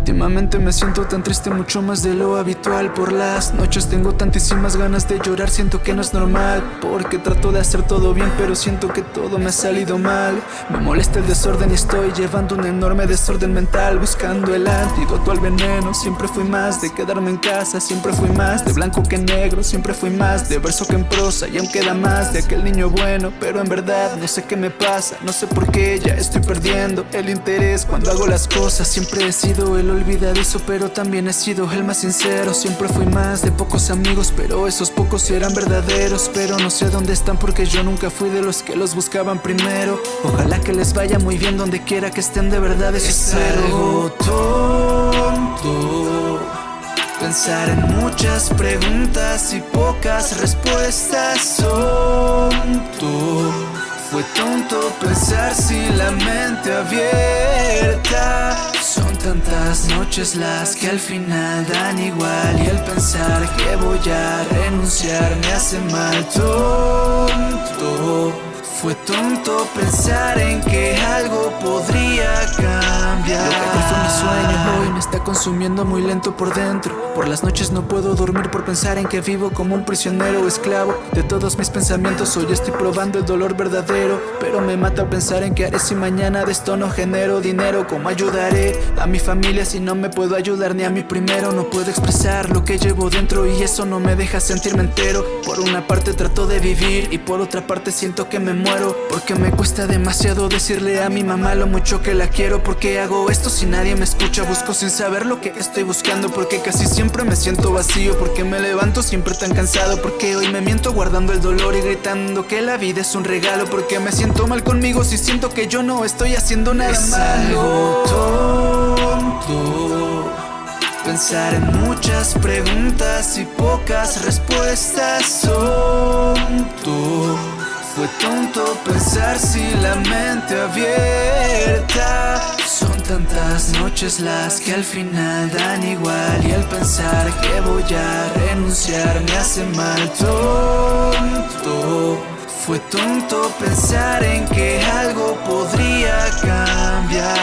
Últimamente me siento tan triste, mucho más de lo habitual. Por las noches tengo tantísimas ganas de llorar Siento que no es normal Porque trato de hacer todo bien Pero siento que todo me ha salido mal. Me molesta el desorden y estoy llevando un enorme desorden mental Buscando el antídoto al veneno. Siempre fui más de quedarme en casa Siempre fui más de blanco que negro Siempre fui más de verso que en prosa Y aún queda más de aquel niño bueno Pero en verdad no sé qué me pasa No sé por qué ya estoy perdiendo el interés Cuando hago las cosas. Siempre he sido el olvidadizo Pero también he sido el más sincero. Siempre fui más de pocos amigos Pero esos pocos eran verdaderos. Pero no sé dónde están porque yo nunca fui de los que los buscaban primero. Ojalá que les vaya muy bien donde quiera que estén de verdad Eso es algo tonto Pensar en muchas preguntas y pocas respuestas. Tonto Fue tonto pensar sin la mente abierta Son tantas noches las que al final dan igual Y el pensar que voy a renunciar me hace mal. Tonto Fue tonto pensar en que algo podría está consumiendo muy lento por dentro Por las noches no puedo dormir por pensar en que vivo como un prisionero o esclavo De todos mis pensamientos hoy estoy probando el dolor verdadero Pero me mata pensar en que haré si mañana de esto no genero dinero ¿Cómo ayudaré a mi familia si no me puedo ayudar ni a mí primero? No puedo expresar lo que llevo dentro y eso no me deja sentirme entero Por una parte trato de vivir y por otra parte siento que me muero Porque me cuesta demasiado decirle a mi mamá lo mucho que la quiero Porque hago esto si nadie me escucha? Busco sin saber lo que estoy buscando Porque casi siempre me siento vacío Porque me levanto siempre tan cansado Porque hoy me miento guardando el dolor y gritando que la vida es un regalo Porque me siento mal conmigo si siento que yo no estoy haciendo nada es malo. tonto Pensar en muchas preguntas y pocas respuestas. Tonto Fue tonto pensar si la mente abierta tantas noches las que al final dan igual Y el pensar que voy a renunciar me hace mal. Tonto Fue tonto pensar en que algo podría cambiar